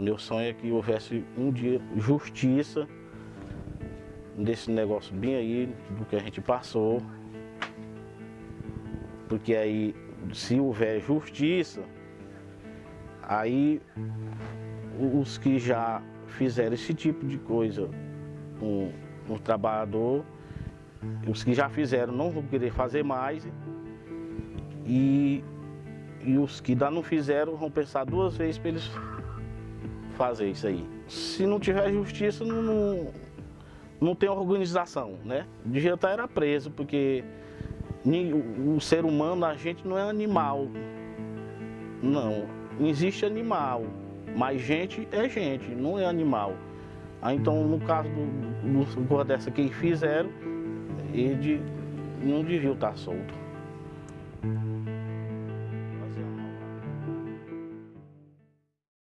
Meu sonho é que houvesse um dia justiça desse negócio bem aí, do que a gente passou. Porque aí, se houver justiça, aí os que já fizeram esse tipo de coisa, um, um trabalhador, os que já fizeram não vão querer fazer mais e, e os que ainda não fizeram vão pensar duas vezes para eles fazer isso aí. Se não tiver justiça, não, não, não tem organização, né? Devia estar era preso, porque o ser humano, a gente não é animal. Não, não existe animal, mas gente é gente, não é animal. Ah, então, no caso do, do dessa que fizeram, ele não devia estar solto.